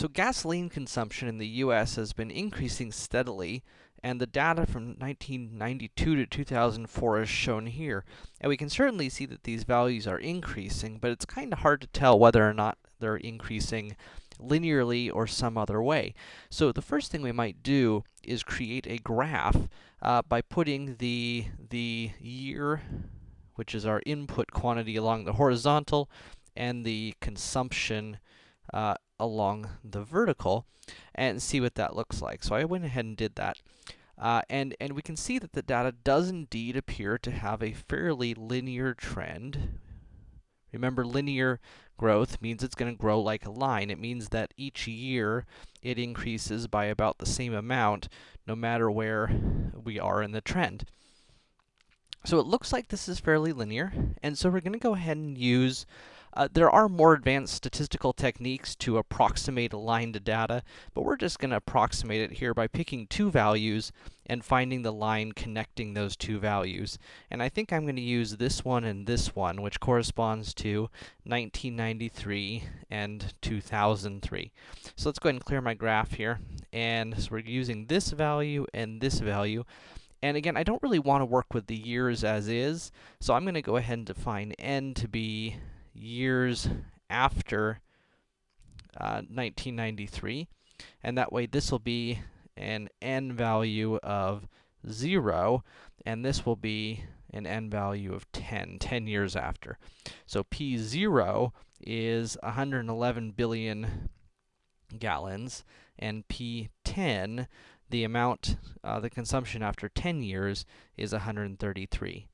So gasoline consumption in the US has been increasing steadily, and the data from 1992 to 2004 is shown here. And we can certainly see that these values are increasing, but it's kind of hard to tell whether or not they're increasing linearly or some other way. So the first thing we might do is create a graph uh, by putting the, the year, which is our input quantity along the horizontal, and the consumption uh, along the vertical and see what that looks like. So I went ahead and did that. Uh, and, and we can see that the data does indeed appear to have a fairly linear trend. Remember, linear growth means it's going to grow like a line. It means that each year it increases by about the same amount, no matter where we are in the trend. So it looks like this is fairly linear, and so we're going to go ahead and use uh, there are more advanced statistical techniques to approximate a line to data, but we're just going to approximate it here by picking two values and finding the line connecting those two values. And I think I'm going to use this one and this one, which corresponds to 1993 and 2003. So let's go ahead and clear my graph here. And so we're using this value and this value. And again, I don't really want to work with the years as is, so I'm going to go ahead and define n to be years after uh, 1993. And that way, this will be an n value of 0, and this will be an n value of 10, 10 years after. So P0 is 111 billion gallons, and P10, the amount, uh, the consumption after 10 years, is 133.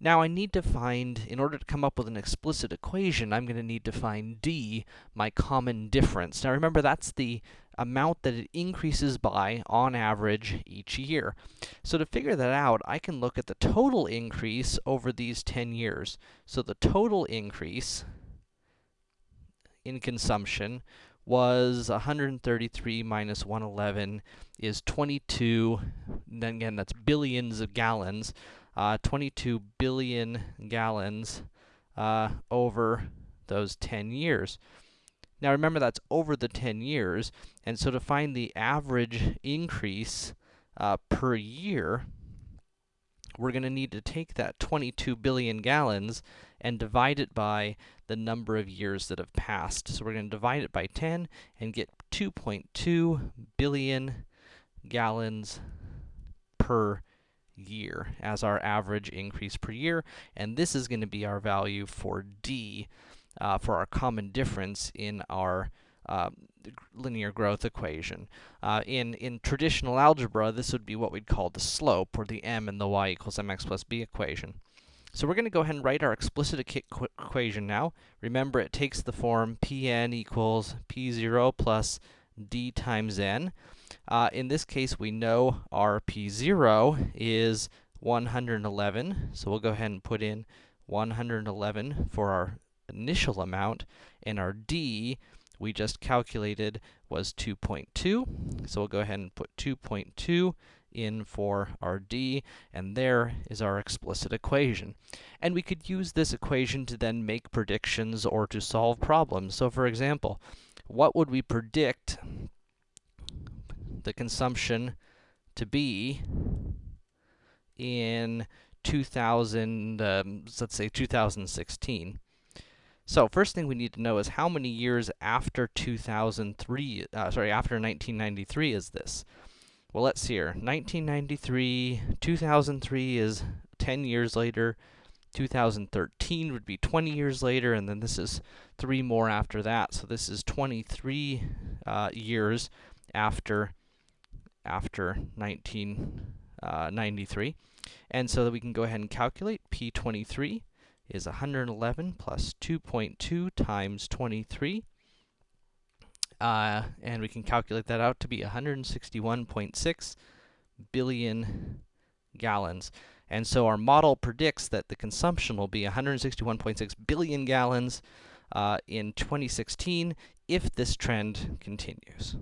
Now I need to find, in order to come up with an explicit equation, I'm going to need to find d, my common difference. Now remember, that's the amount that it increases by, on average, each year. So to figure that out, I can look at the total increase over these 10 years. So the total increase in consumption was 133 minus 111 is 22, then again, that's billions of gallons uh, 22 billion gallons uh, over those 10 years. Now remember that's over the 10 years, and so to find the average increase uh, per year, we're going to need to take that 22 billion gallons and divide it by the number of years that have passed. So we're going to divide it by 10 and get 2.2 billion gallons per year as our average increase per year, and this is going to be our value for d, uh, for our common difference in our uh, linear growth equation. Uh, in, in traditional algebra, this would be what we'd call the slope, or the m in the y equals mx plus b equation. So we're going to go ahead and write our explicit equ equation now. Remember, it takes the form Pn equals P0 plus d times n. Uh, in this case, we know our P0 is 111, so we'll go ahead and put in 111 for our initial amount, and our D we just calculated was 2.2, so we'll go ahead and put 2.2 in for our d, and there is our explicit equation. And we could use this equation to then make predictions or to solve problems. So for example, what would we predict the consumption to be in 2000, um, let's say 2016. So first thing we need to know is how many years after 2003, uh, sorry, after 1993 is this? Well, let's see here. 1993, 2003 is 10 years later. 2013 would be 20 years later, and then this is three more after that. So this is 23 uh, years after after 1993. Uh, and so that we can go ahead and calculate P23 is 111 plus 2.2 times 23. Uh, and we can calculate that out to be 161.6 billion gallons. And so our model predicts that the consumption will be 161.6 billion gallons uh, in 2016 if this trend continues.